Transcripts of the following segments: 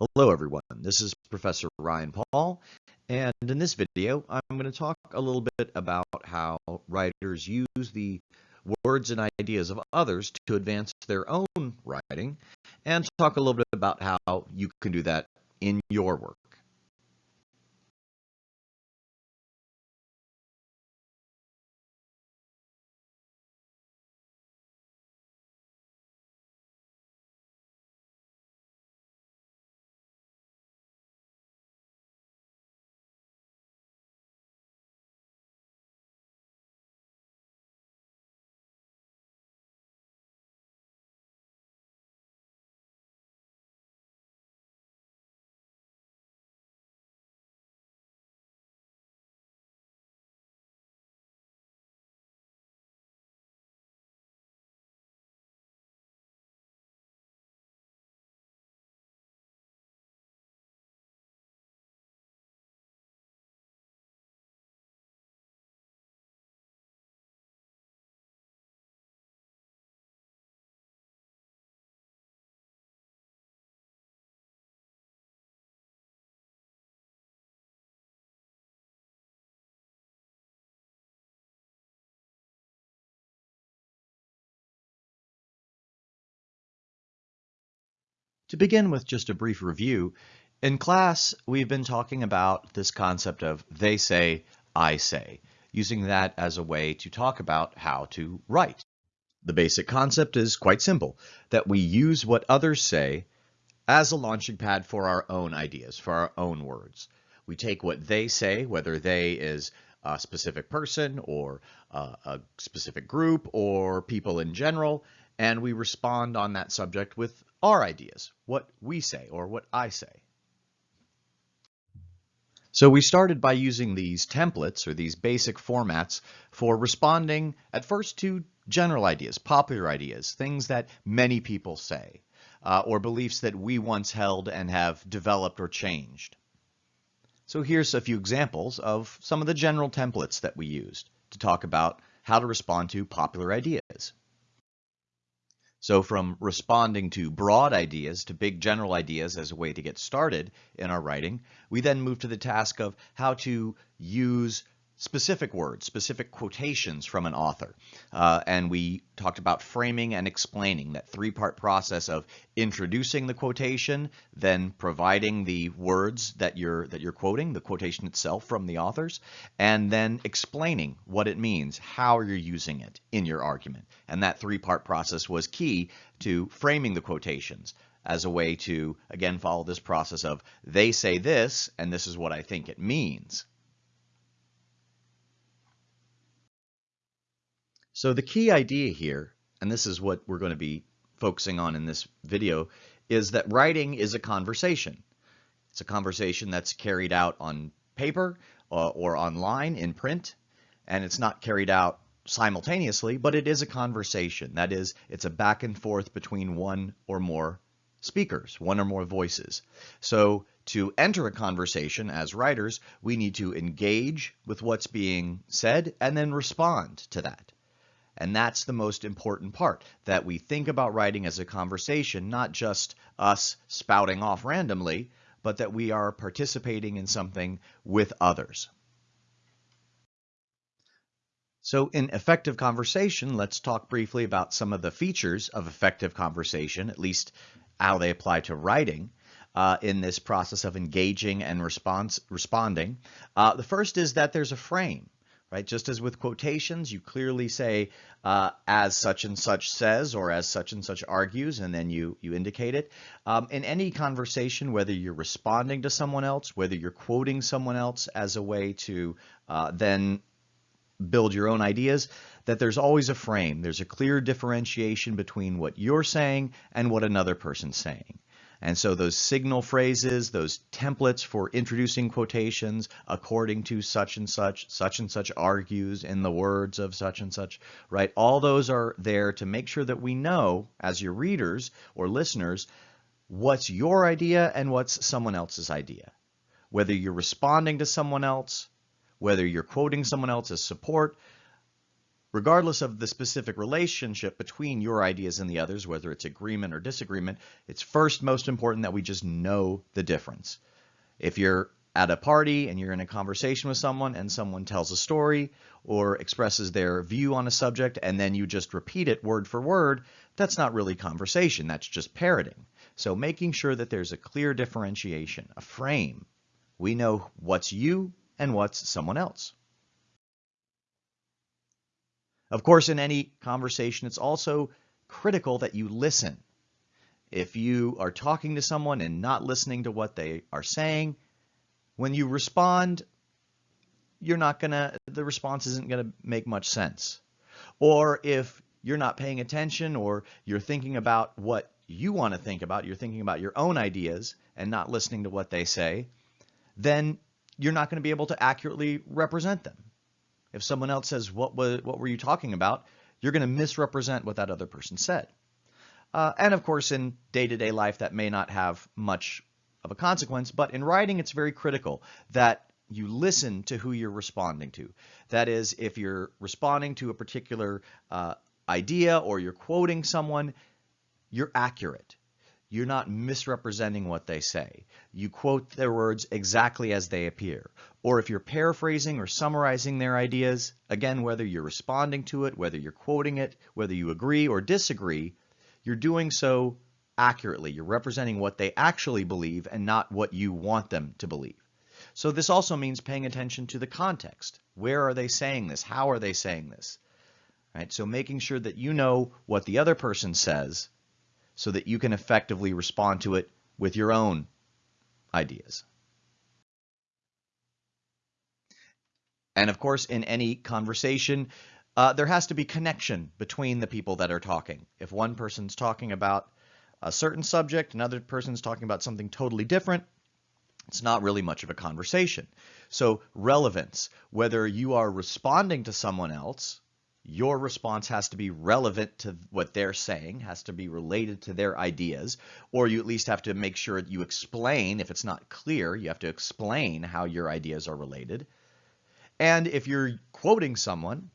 Hello everyone, this is Professor Ryan Paul, and in this video I'm going to talk a little bit about how writers use the words and ideas of others to advance their own writing, and talk a little bit about how you can do that in your work. To begin with just a brief review, in class we've been talking about this concept of they say, I say, using that as a way to talk about how to write. The basic concept is quite simple, that we use what others say as a launching pad for our own ideas, for our own words. We take what they say, whether they is a specific person or a specific group or people in general, and we respond on that subject with our ideas, what we say or what I say. So we started by using these templates or these basic formats for responding at first to general ideas, popular ideas, things that many people say, uh, or beliefs that we once held and have developed or changed. So here's a few examples of some of the general templates that we used to talk about how to respond to popular ideas. So from responding to broad ideas to big general ideas as a way to get started in our writing, we then move to the task of how to use specific words, specific quotations from an author. Uh, and we talked about framing and explaining that three-part process of introducing the quotation, then providing the words that you're that you're quoting, the quotation itself from the authors, and then explaining what it means, how you're using it in your argument. And that three-part process was key to framing the quotations as a way to, again, follow this process of they say this, and this is what I think it means. So the key idea here, and this is what we're going to be focusing on in this video, is that writing is a conversation. It's a conversation that's carried out on paper uh, or online in print, and it's not carried out simultaneously, but it is a conversation. That is, it's a back and forth between one or more speakers, one or more voices. So to enter a conversation as writers, we need to engage with what's being said and then respond to that. And that's the most important part, that we think about writing as a conversation, not just us spouting off randomly, but that we are participating in something with others. So in effective conversation, let's talk briefly about some of the features of effective conversation, at least how they apply to writing. Uh, in this process of engaging and response, responding. Uh, the first is that there's a frame right? Just as with quotations, you clearly say uh, as such and such says or as such and such argues, and then you, you indicate it. Um, in any conversation, whether you're responding to someone else, whether you're quoting someone else as a way to uh, then build your own ideas, that there's always a frame. There's a clear differentiation between what you're saying and what another person's saying. And so those signal phrases, those templates for introducing quotations according to such and such, such and such argues in the words of such and such, right? All those are there to make sure that we know as your readers or listeners what's your idea and what's someone else's idea. Whether you're responding to someone else, whether you're quoting someone else as support, regardless of the specific relationship between your ideas and the others, whether it's agreement or disagreement, it's first most important that we just know the difference. If you're at a party and you're in a conversation with someone and someone tells a story or expresses their view on a subject and then you just repeat it word for word, that's not really conversation, that's just parroting. So making sure that there's a clear differentiation, a frame. We know what's you and what's someone else. Of course, in any conversation, it's also critical that you listen. If you are talking to someone and not listening to what they are saying, when you respond, you're not going to, the response isn't going to make much sense. Or if you're not paying attention or you're thinking about what you want to think about, you're thinking about your own ideas and not listening to what they say, then you're not going to be able to accurately represent them. If someone else says, what, was, what were you talking about? You're going to misrepresent what that other person said. Uh, and of course, in day-to-day -day life, that may not have much of a consequence, but in writing, it's very critical that you listen to who you're responding to. That is, if you're responding to a particular uh, idea or you're quoting someone, you're accurate. You're not misrepresenting what they say. You quote their words exactly as they appear. Or if you're paraphrasing or summarizing their ideas, again, whether you're responding to it, whether you're quoting it, whether you agree or disagree, you're doing so accurately. You're representing what they actually believe and not what you want them to believe. So this also means paying attention to the context. Where are they saying this? How are they saying this? Right? So making sure that you know what the other person says so that you can effectively respond to it with your own ideas. And of course, in any conversation, uh, there has to be connection between the people that are talking. If one person's talking about a certain subject, another person's talking about something totally different, it's not really much of a conversation. So relevance, whether you are responding to someone else your response has to be relevant to what they're saying, has to be related to their ideas, or you at least have to make sure you explain, if it's not clear, you have to explain how your ideas are related. And if you're quoting someone,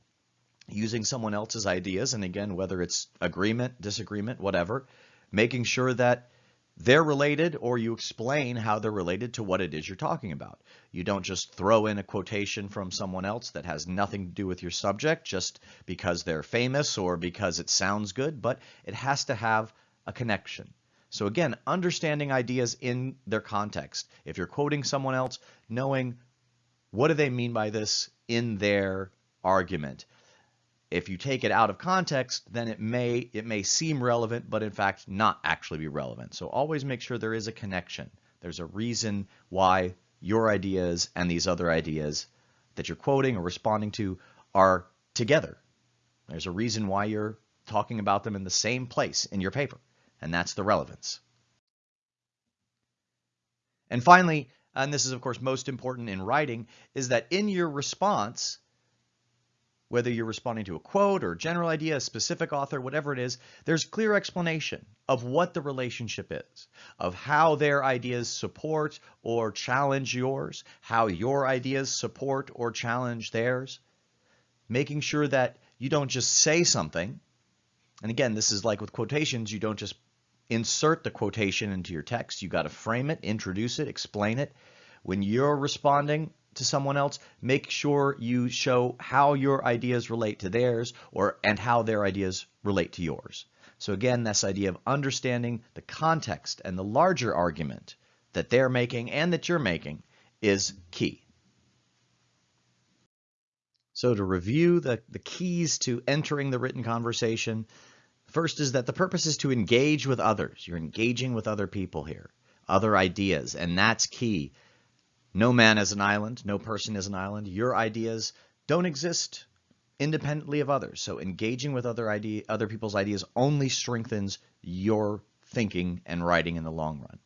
using someone else's ideas, and again, whether it's agreement, disagreement, whatever, making sure that they're related or you explain how they're related to what it is you're talking about. You don't just throw in a quotation from someone else that has nothing to do with your subject just because they're famous or because it sounds good, but it has to have a connection. So again, understanding ideas in their context. If you're quoting someone else, knowing what do they mean by this in their argument. If you take it out of context, then it may it may seem relevant, but in fact not actually be relevant. So always make sure there is a connection. There's a reason why your ideas and these other ideas that you're quoting or responding to are together. There's a reason why you're talking about them in the same place in your paper, and that's the relevance. And finally, and this is of course most important in writing, is that in your response, whether you're responding to a quote or a general idea, a specific author, whatever it is, there's clear explanation of what the relationship is, of how their ideas support or challenge yours, how your ideas support or challenge theirs, making sure that you don't just say something. And again, this is like with quotations, you don't just insert the quotation into your text. You got to frame it, introduce it, explain it. When you're responding, to someone else, make sure you show how your ideas relate to theirs or and how their ideas relate to yours. So again, this idea of understanding the context and the larger argument that they're making and that you're making is key. So to review the, the keys to entering the written conversation, first is that the purpose is to engage with others. You're engaging with other people here, other ideas, and that's key no man is an island, no person is an island. Your ideas don't exist independently of others. So engaging with other idea, other people's ideas only strengthens your thinking and writing in the long run.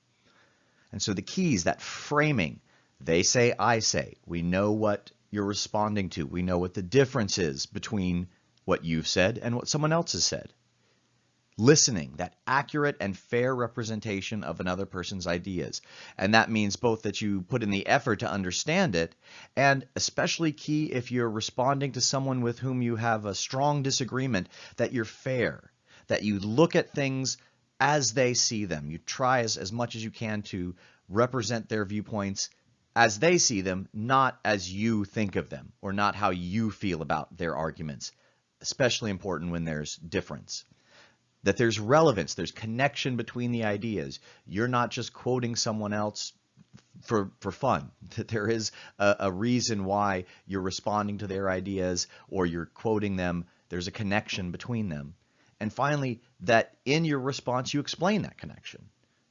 And so the keys, that framing, they say, I say. We know what you're responding to. We know what the difference is between what you've said and what someone else has said. Listening, that accurate and fair representation of another person's ideas. And that means both that you put in the effort to understand it, and especially key if you're responding to someone with whom you have a strong disagreement, that you're fair, that you look at things as they see them. You try as, as much as you can to represent their viewpoints as they see them, not as you think of them, or not how you feel about their arguments, especially important when there's difference that there's relevance, there's connection between the ideas. You're not just quoting someone else for, for fun, that there is a, a reason why you're responding to their ideas or you're quoting them. There's a connection between them. And finally, that in your response, you explain that connection.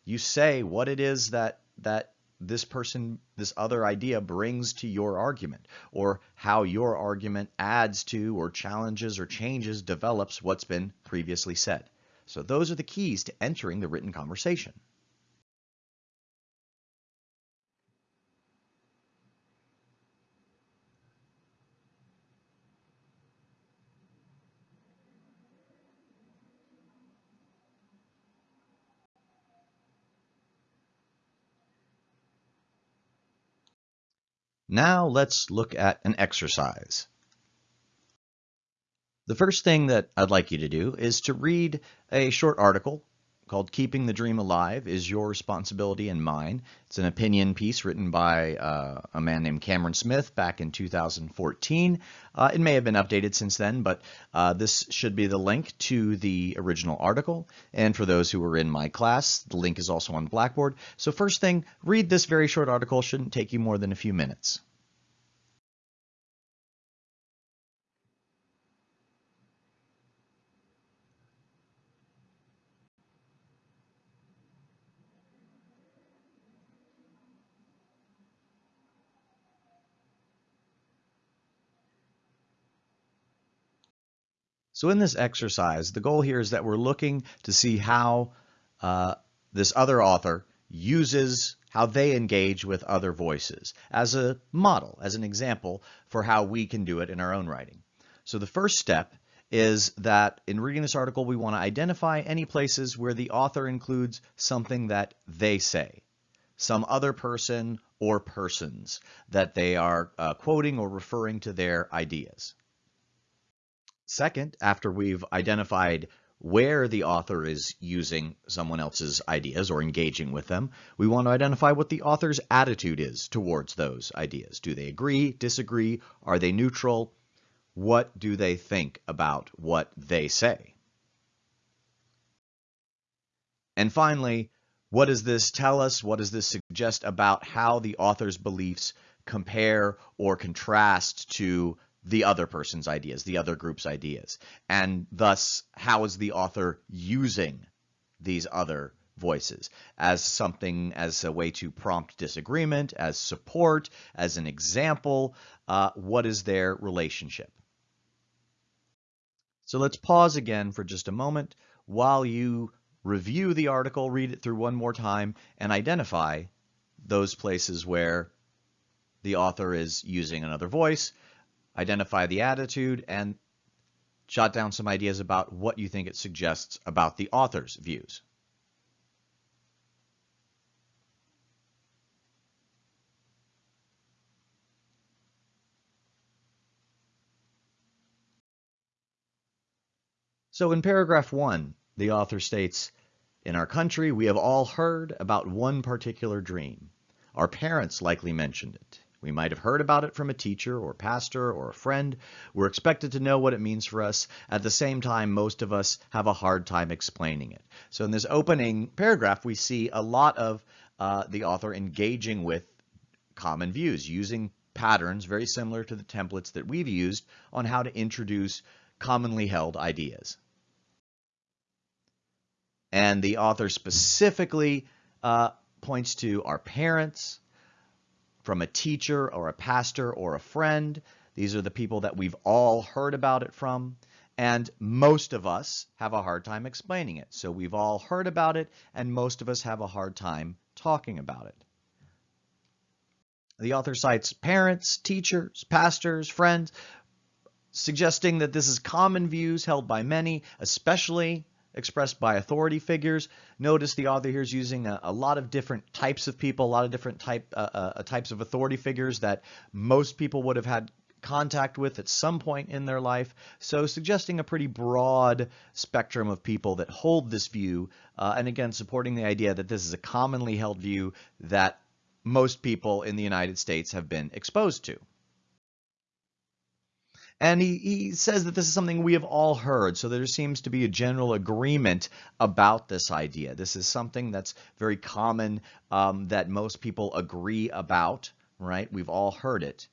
You say what it is that, that this person, this other idea brings to your argument, or how your argument adds to, or challenges, or changes, develops what's been previously said. So those are the keys to entering the written conversation. Now let's look at an exercise. The first thing that I'd like you to do is to read a short article called Keeping the Dream Alive is Your Responsibility and Mine. It's an opinion piece written by uh, a man named Cameron Smith back in 2014. Uh, it may have been updated since then, but uh, this should be the link to the original article. And for those who were in my class, the link is also on Blackboard. So first thing, read this very short article. Shouldn't take you more than a few minutes. So in this exercise, the goal here is that we're looking to see how uh, this other author uses how they engage with other voices as a model, as an example for how we can do it in our own writing. So the first step is that in reading this article, we want to identify any places where the author includes something that they say, some other person or persons that they are uh, quoting or referring to their ideas. Second, after we've identified where the author is using someone else's ideas or engaging with them, we want to identify what the author's attitude is towards those ideas. Do they agree, disagree? Are they neutral? What do they think about what they say? And finally, what does this tell us? What does this suggest about how the author's beliefs compare or contrast to the other person's ideas, the other group's ideas. And thus, how is the author using these other voices as something, as a way to prompt disagreement, as support, as an example? Uh, what is their relationship? So let's pause again for just a moment while you review the article, read it through one more time, and identify those places where the author is using another voice, identify the attitude, and jot down some ideas about what you think it suggests about the author's views. So in paragraph one, the author states, in our country, we have all heard about one particular dream. Our parents likely mentioned it. We might have heard about it from a teacher or pastor or a friend. We're expected to know what it means for us. At the same time, most of us have a hard time explaining it. So in this opening paragraph, we see a lot of uh, the author engaging with common views, using patterns very similar to the templates that we've used on how to introduce commonly held ideas. And the author specifically uh, points to our parents, from a teacher or a pastor or a friend. These are the people that we've all heard about it from. And most of us have a hard time explaining it. So we've all heard about it, and most of us have a hard time talking about it. The author cites parents, teachers, pastors, friends, suggesting that this is common views held by many, especially expressed by authority figures. Notice the author here is using a, a, lot of different types of people, a lot of different type uh, uh, types of authority figures that most people would have had contact with at some point in their life, so suggesting a pretty broad spectrum of people that hold this view, uh, and again, supporting the idea that this is a commonly held view that most people in the United States have been exposed to. And he, he says that this is something we have all heard, so there seems to be a general agreement about this idea. This is something that's very common um, that most people agree about, right? We've all heard it.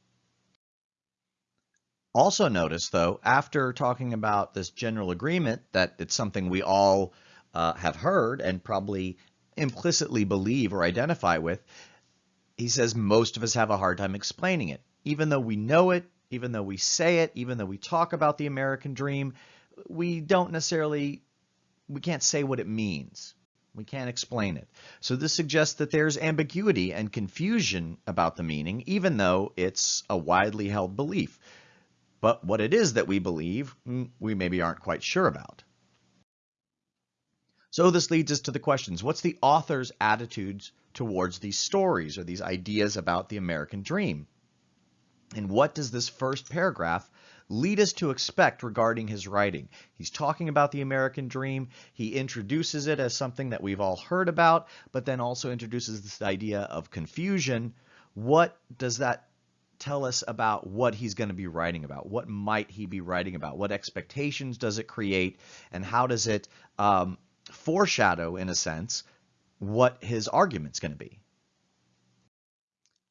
Also notice, though, after talking about this general agreement that it's something we all uh, have heard and probably implicitly believe or identify with, he says most of us have a hard time explaining it. Even though we know it, even though we say it, even though we talk about the American dream, we don't necessarily, we can't say what it means. We can't explain it. So this suggests that there's ambiguity and confusion about the meaning, even though it's a widely held belief. But what it is that we believe, mm, we maybe aren't quite sure about. So this leads us to the questions. What's the author's attitudes towards these stories or these ideas about the American dream? And what does this first paragraph lead us to expect regarding his writing? He's talking about the American dream. He introduces it as something that we've all heard about, but then also introduces this idea of confusion. What does that tell us about what he's going to be writing about? What might he be writing about? What expectations does it create? And how does it um, foreshadow, in a sense, what his argument's going to be?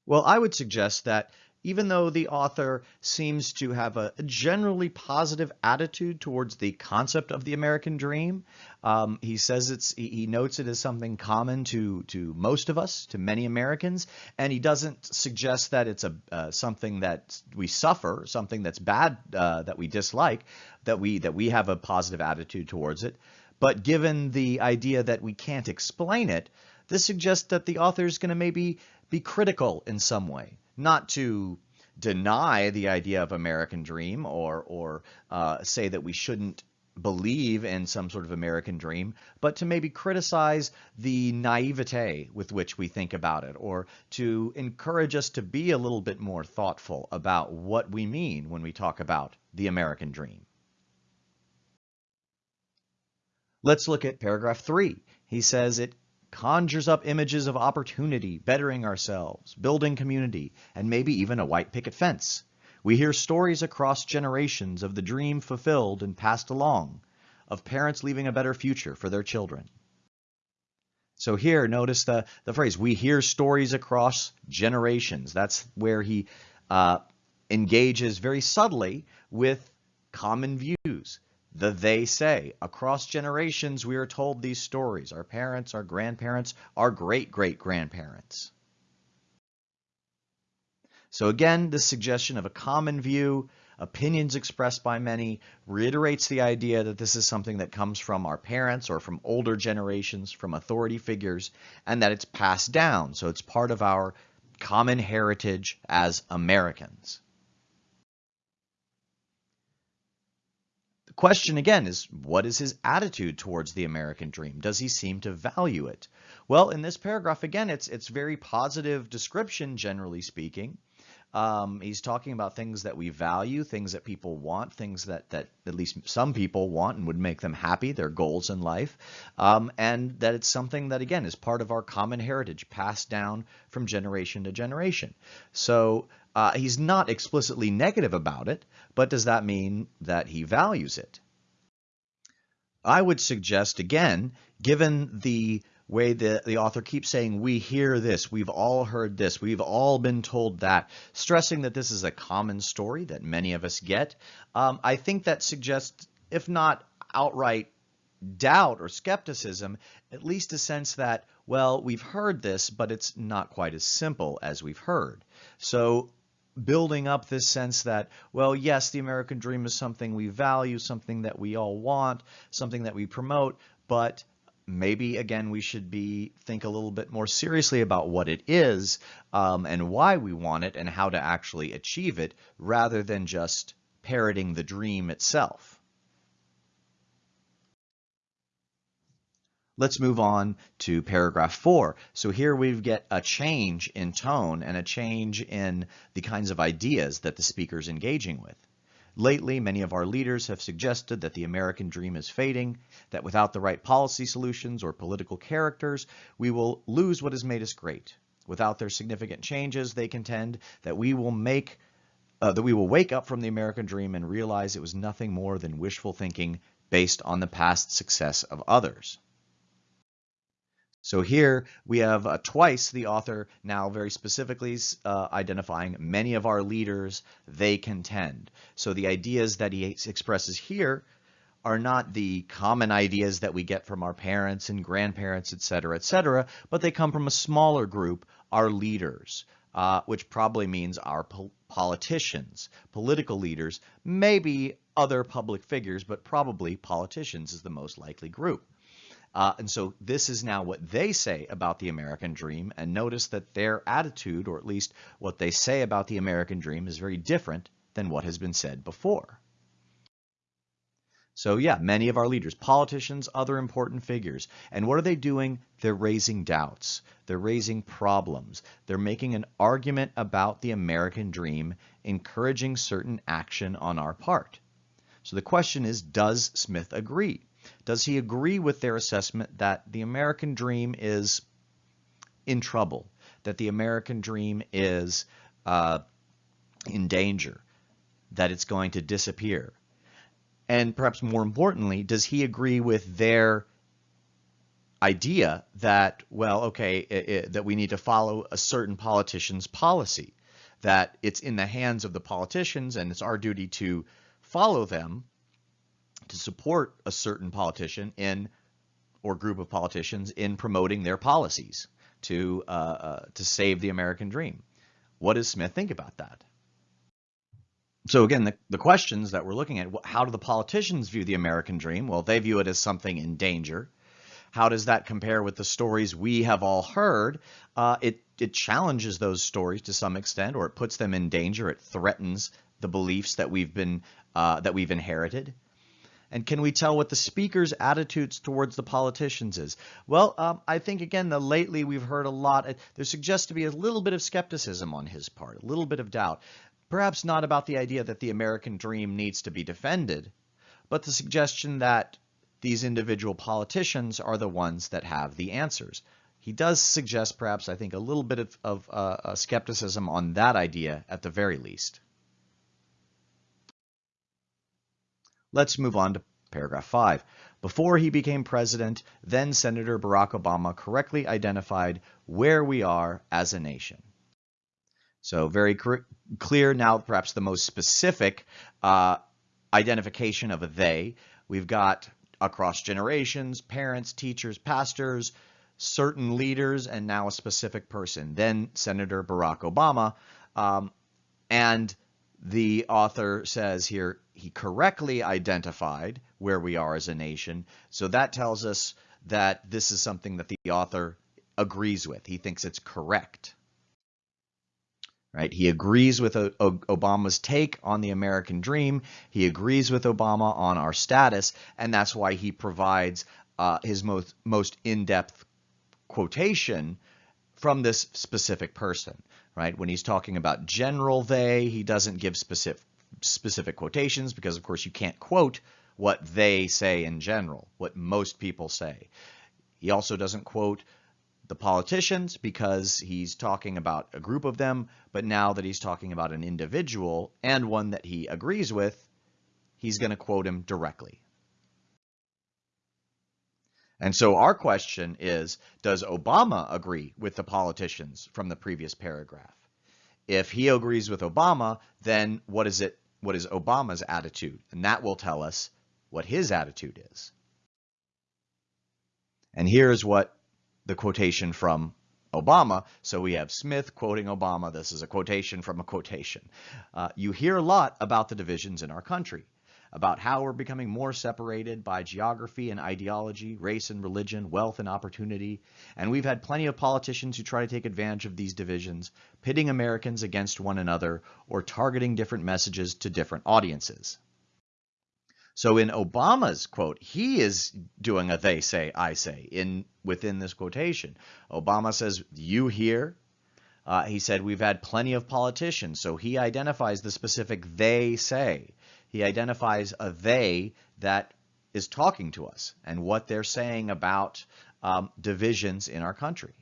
Well, I would suggest that even though the author seems to have a generally positive attitude towards the concept of the American dream, um, he says it's he notes it as something common to to most of us, to many Americans, and he doesn't suggest that it's a uh, something that we suffer, something that's bad uh, that we dislike, that we that we have a positive attitude towards it. But given the idea that we can't explain it, this suggests that the author is going to maybe be critical in some way not to deny the idea of American dream or or uh, say that we shouldn't believe in some sort of American dream, but to maybe criticize the naivete with which we think about it, or to encourage us to be a little bit more thoughtful about what we mean when we talk about the American dream. Let's look at paragraph three. He says it conjures up images of opportunity, bettering ourselves, building community, and maybe even a white picket fence. We hear stories across generations of the dream fulfilled and passed along, of parents leaving a better future for their children. So here, notice the, the phrase, we hear stories across generations. That's where he uh, engages very subtly with common views the they say. Across generations, we are told these stories. Our parents, our grandparents, our great-great-grandparents. So again, this suggestion of a common view, opinions expressed by many, reiterates the idea that this is something that comes from our parents or from older generations, from authority figures, and that it's passed down. So it's part of our common heritage as Americans. Question again is what is his attitude towards the American dream? Does he seem to value it? Well, in this paragraph, again, it's it's very positive description, generally speaking. Um, he's talking about things that we value, things that people want, things that, that at least some people want and would make them happy, their goals in life, um, and that it's something that, again, is part of our common heritage, passed down from generation to generation. So uh, he's not explicitly negative about it, but does that mean that he values it? I would suggest, again, given the way the, the author keeps saying, we hear this, we've all heard this, we've all been told that, stressing that this is a common story that many of us get, um, I think that suggests, if not outright doubt or skepticism, at least a sense that, well, we've heard this, but it's not quite as simple as we've heard. So building up this sense that, well, yes, the American dream is something we value, something that we all want, something that we promote, but maybe again we should be think a little bit more seriously about what it is um, and why we want it and how to actually achieve it rather than just parroting the dream itself. Let's move on to paragraph four. So here we get a change in tone and a change in the kinds of ideas that the speaker is engaging with. Lately, many of our leaders have suggested that the American dream is fading, that without the right policy solutions or political characters, we will lose what has made us great. Without their significant changes, they contend that we will make uh, that we will wake up from the American dream and realize it was nothing more than wishful thinking based on the past success of others. So here we have uh, twice the author now very specifically uh, identifying many of our leaders they contend. So the ideas that he expresses here are not the common ideas that we get from our parents and grandparents, et cetera, et cetera, but they come from a smaller group, our leaders, uh, which probably means our po politicians, political leaders, maybe other public figures, but probably politicians is the most likely group. Uh, and so this is now what they say about the American dream. And notice that their attitude, or at least what they say about the American dream, is very different than what has been said before. So yeah, many of our leaders, politicians, other important figures. And what are they doing? They're raising doubts. They're raising problems. They're making an argument about the American dream, encouraging certain action on our part. So the question is, does Smith agree? Does he agree with their assessment that the American dream is in trouble, that the American dream is uh, in danger, that it's going to disappear? And perhaps more importantly, does he agree with their idea that, well, okay, it, it, that we need to follow a certain politician's policy, that it's in the hands of the politicians and it's our duty to follow them to support a certain politician in or group of politicians in promoting their policies to uh, uh, to save the American dream. What does Smith think about that? So again, the, the questions that we're looking at, how do the politicians view the American dream? Well, they view it as something in danger. How does that compare with the stories we have all heard? Uh, it, it challenges those stories to some extent, or it puts them in danger. It threatens the beliefs that we've been uh, that we've inherited. And can we tell what the speaker's attitudes towards the politicians is? Well, um, I think, again, the lately we've heard a lot. Uh, there suggests to be a little bit of skepticism on his part, a little bit of doubt. Perhaps not about the idea that the American dream needs to be defended, but the suggestion that these individual politicians are the ones that have the answers. He does suggest perhaps, I think, a little bit of, of uh, skepticism on that idea at the very least. Let's move on to paragraph 5. Before he became president, then Senator Barack Obama correctly identified where we are as a nation. So very clear now, perhaps the most specific uh, identification of a they. We've got across generations, parents, teachers, pastors, certain leaders, and now a specific person, then Senator Barack Obama. Um, and the author says here he correctly identified where we are as a nation. So that tells us that this is something that the author agrees with. He thinks it's correct. Right? He agrees with Obama's take on the American dream. He agrees with Obama on our status, and that's why he provides uh, his most most in-depth quotation from this specific person right? When he's talking about general they, he doesn't give specific specific quotations because of course you can't quote what they say in general, what most people say. He also doesn't quote the politicians because he's talking about a group of them, but now that he's talking about an individual and one that he agrees with, he's going to quote him directly. And so our question is, does Obama agree with the politicians from the previous paragraph? If he agrees with Obama, then what is it? What is Obama's attitude? And that will tell us what his attitude is. And here's what the quotation from Obama. So we have Smith quoting Obama. This is a quotation from a quotation. Uh, you hear a lot about the divisions in our country about how we're becoming more separated by geography and ideology, race and religion, wealth and opportunity. And we've had plenty of politicians who try to take advantage of these divisions, pitting Americans against one another or targeting different messages to different audiences. So in Obama's quote, he is doing a they say, I say in within this quotation. Obama says, you hear. Uh, he said, we've had plenty of politicians. So he identifies the specific they say. He identifies a they that is talking to us and what they're saying about um, divisions in our country.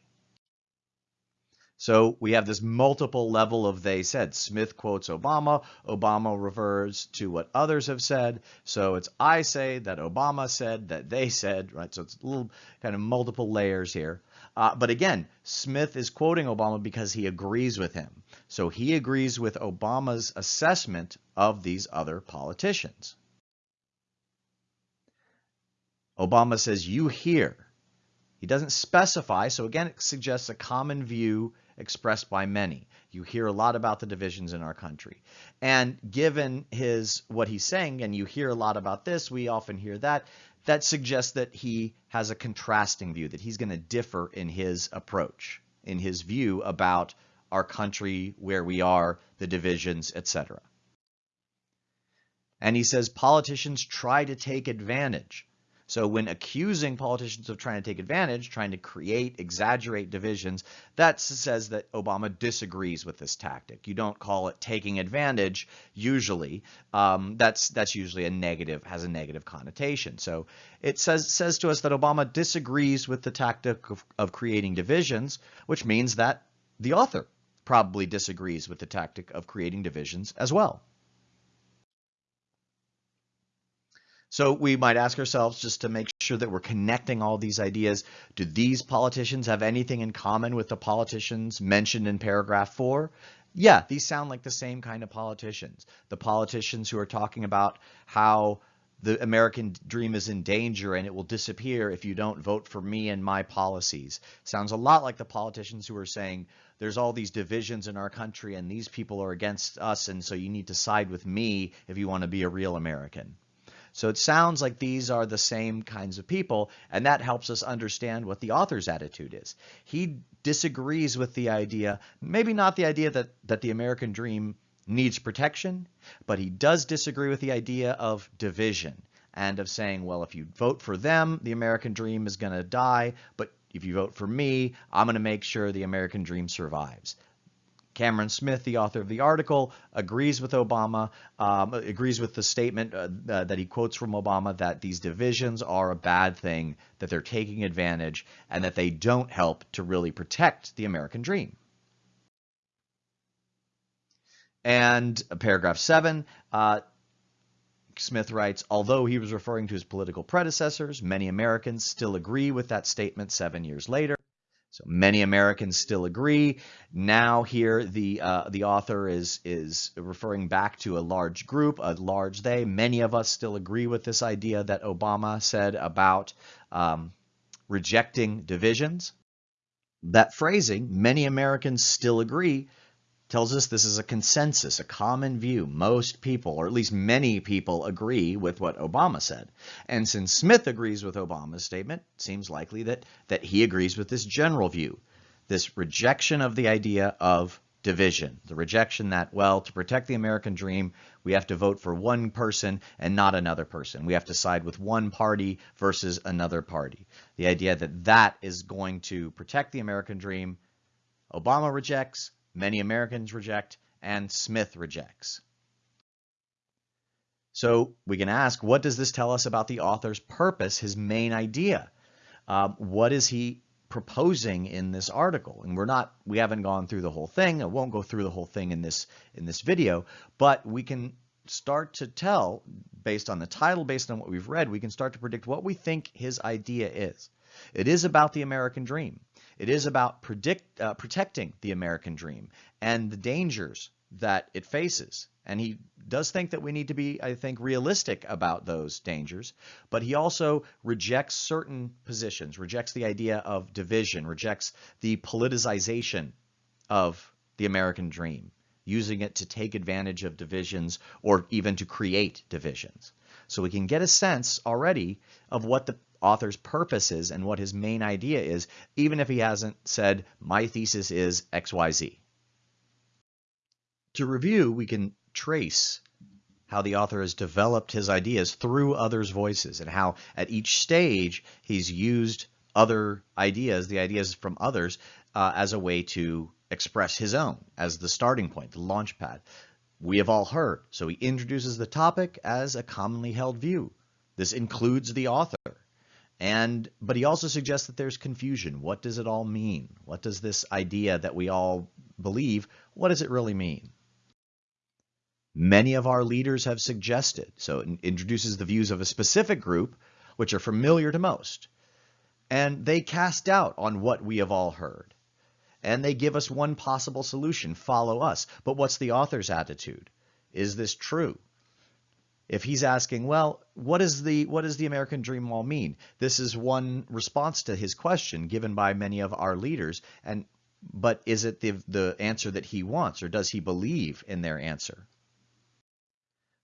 So we have this multiple level of they said. Smith quotes Obama. Obama refers to what others have said. So it's I say that Obama said that they said, right? So it's a little kind of multiple layers here. Uh, but again, Smith is quoting Obama because he agrees with him. So he agrees with Obama's assessment of these other politicians. Obama says, you hear. He doesn't specify, so again, it suggests a common view expressed by many. You hear a lot about the divisions in our country. And given his what he's saying, and you hear a lot about this, we often hear that, that suggests that he has a contrasting view, that he's going to differ in his approach, in his view about our country, where we are, the divisions, etc. And he says politicians try to take advantage so when accusing politicians of trying to take advantage, trying to create, exaggerate divisions, that says that Obama disagrees with this tactic. You don't call it taking advantage usually. Um, that's that's usually a negative, has a negative connotation. So it says says to us that Obama disagrees with the tactic of, of creating divisions, which means that the author probably disagrees with the tactic of creating divisions as well. So we might ask ourselves just to make sure that we're connecting all these ideas. Do these politicians have anything in common with the politicians mentioned in paragraph four? Yeah, these sound like the same kind of politicians. The politicians who are talking about how the American dream is in danger and it will disappear if you don't vote for me and my policies. Sounds a lot like the politicians who are saying there's all these divisions in our country and these people are against us and so you need to side with me if you want to be a real American. So it sounds like these are the same kinds of people, and that helps us understand what the author's attitude is. He disagrees with the idea, maybe not the idea that, that the American dream needs protection, but he does disagree with the idea of division and of saying, well, if you vote for them, the American dream is going to die, but if you vote for me, I'm going to make sure the American dream survives. Cameron Smith, the author of the article, agrees with Obama, um, agrees with the statement uh, that he quotes from Obama that these divisions are a bad thing, that they're taking advantage, and that they don't help to really protect the American dream. And paragraph seven, uh, Smith writes, although he was referring to his political predecessors, many Americans still agree with that statement seven years later. So many Americans still agree. Now here the uh, the author is is referring back to a large group, a large they. Many of us still agree with this idea that Obama said about um, rejecting divisions. That phrasing, many Americans still agree, tells us this is a consensus, a common view. Most people, or at least many people, agree with what Obama said. And since Smith agrees with Obama's statement, it seems likely that, that he agrees with this general view, this rejection of the idea of division, the rejection that, well, to protect the American dream, we have to vote for one person and not another person. We have to side with one party versus another party. The idea that that is going to protect the American dream, Obama rejects, many Americans reject, and Smith rejects. So we can ask, what does this tell us about the author's purpose, his main idea? Um, what is he proposing in this article? And we're not, we haven't gone through the whole thing. I won't go through the whole thing in this in this video, but we can start to tell, based on the title, based on what we've read, we can start to predict what we think his idea is. It is about the American dream. It is about predict, uh, protecting the American dream and the dangers that it faces. And he does think that we need to be, I think, realistic about those dangers. But he also rejects certain positions, rejects the idea of division, rejects the politicization of the American dream, using it to take advantage of divisions or even to create divisions. So we can get a sense already of what the author's purpose is and what his main idea is, even if he hasn't said, my thesis is XYZ. To review, we can trace how the author has developed his ideas through others' voices and how at each stage he's used other ideas, the ideas from others, uh, as a way to express his own, as the starting point, the launch pad. We have all heard, so he introduces the topic as a commonly held view. This includes the author. And, but he also suggests that there's confusion. What does it all mean? What does this idea that we all believe, what does it really mean? Many of our leaders have suggested, so it introduces the views of a specific group, which are familiar to most. And they cast doubt on what we have all heard. And they give us one possible solution, follow us. But what's the author's attitude? Is this true? If he's asking, well, what is the what does the American dream wall mean? This is one response to his question given by many of our leaders, and but is it the the answer that he wants, or does he believe in their answer?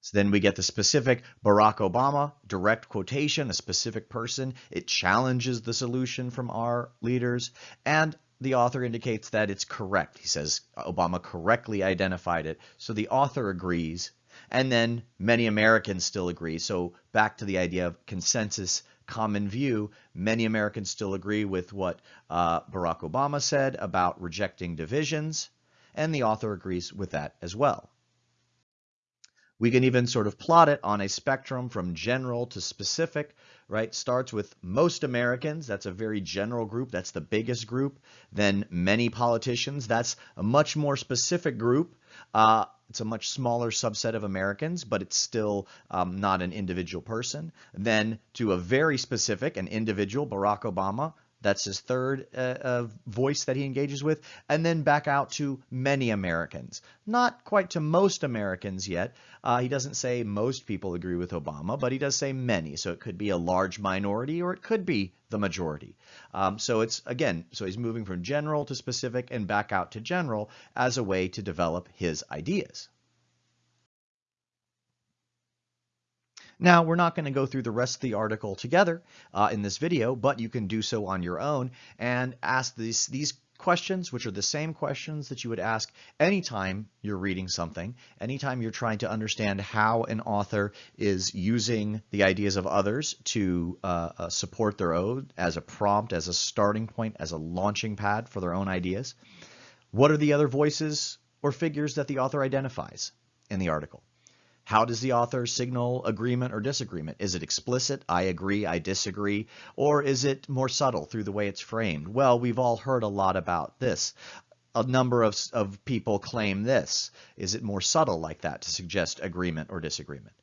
So then we get the specific Barack Obama direct quotation, a specific person. It challenges the solution from our leaders, and the author indicates that it's correct. He says Obama correctly identified it, so the author agrees and then many Americans still agree. So back to the idea of consensus, common view, many Americans still agree with what uh, Barack Obama said about rejecting divisions, and the author agrees with that as well. We can even sort of plot it on a spectrum from general to specific, right? Starts with most Americans, that's a very general group, that's the biggest group. Then many politicians, that's a much more specific group. Uh, it's a much smaller subset of Americans, but it's still um, not an individual person. Then to a very specific, an individual, Barack Obama, that's his third uh, uh, voice that he engages with. And then back out to many Americans. Not quite to most Americans yet. Uh, he doesn't say most people agree with Obama, but he does say many. So it could be a large minority or it could be the majority. Um, so it's, again, so he's moving from general to specific and back out to general as a way to develop his ideas. Now, we're not going to go through the rest of the article together uh, in this video, but you can do so on your own and ask these, these questions, which are the same questions that you would ask anytime you're reading something, anytime you're trying to understand how an author is using the ideas of others to uh, uh, support their own as a prompt, as a starting point, as a launching pad for their own ideas. What are the other voices or figures that the author identifies in the article? How does the author signal agreement or disagreement? Is it explicit, I agree, I disagree, or is it more subtle through the way it's framed? Well, we've all heard a lot about this. A number of, of people claim this. Is it more subtle like that to suggest agreement or disagreement?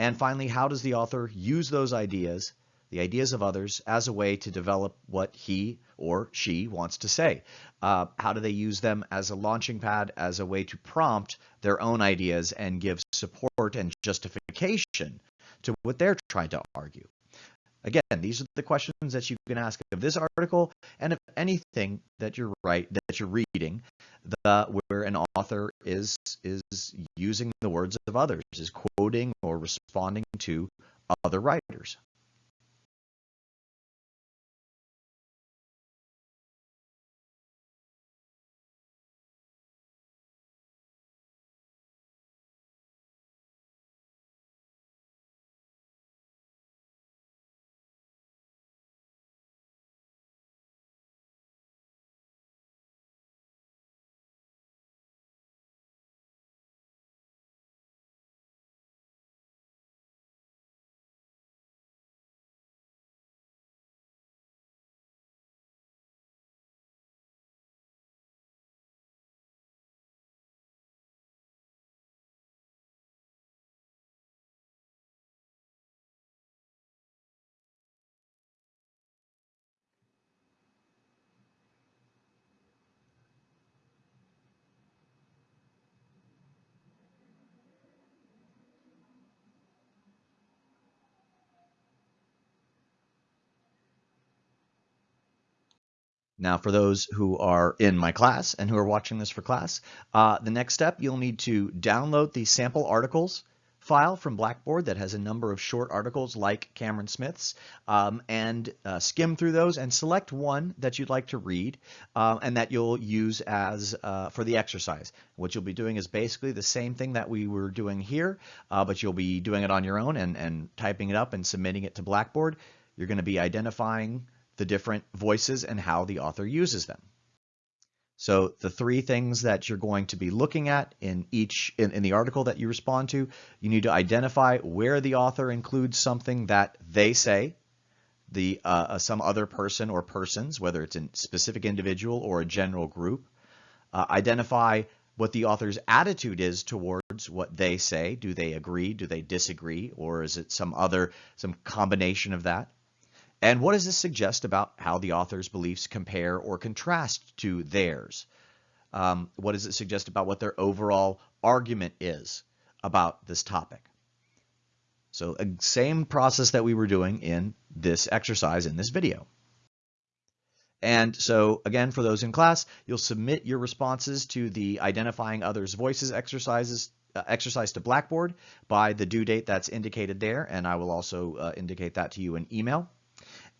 And finally, how does the author use those ideas the ideas of others as a way to develop what he or she wants to say. Uh, how do they use them as a launching pad, as a way to prompt their own ideas and give support and justification to what they're trying to argue? Again, these are the questions that you can ask of this article and of anything that you're right that you're reading, the, where an author is is using the words of others, is quoting or responding to other writers. Now, for those who are in my class and who are watching this for class, uh, the next step, you'll need to download the sample articles file from Blackboard that has a number of short articles like Cameron Smith's um, and uh, skim through those and select one that you'd like to read um, and that you'll use as uh, for the exercise. What you'll be doing is basically the same thing that we were doing here, uh, but you'll be doing it on your own and, and typing it up and submitting it to Blackboard. You're going to be identifying the different voices and how the author uses them. So the three things that you're going to be looking at in each in, in, the article that you respond to, you need to identify where the author includes something that they say, the uh, uh some other person or persons, whether it's a specific individual or a general group. Uh, identify what the author's attitude is towards what they say. Do they agree? Do they disagree? Or is it some other, some combination of that? And what does this suggest about how the author's beliefs compare or contrast to theirs? Um, what does it suggest about what their overall argument is about this topic? So same process that we were doing in this exercise in this video. And so again, for those in class, you'll submit your responses to the identifying others voices exercises uh, exercise to Blackboard by the due date that's indicated there. And I will also uh, indicate that to you in email.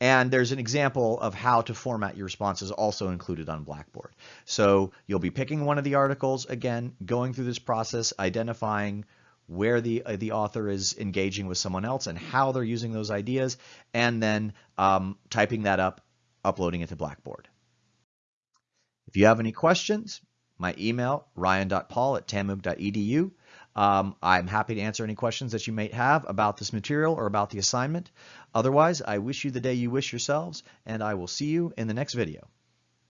And there's an example of how to format your responses also included on Blackboard. So you'll be picking one of the articles, again, going through this process, identifying where the, uh, the author is engaging with someone else and how they're using those ideas, and then um, typing that up, uploading it to Blackboard. If you have any questions, my email, ryan.paul at tamug.edu. Um, I'm happy to answer any questions that you may have about this material or about the assignment. Otherwise, I wish you the day you wish yourselves, and I will see you in the next video.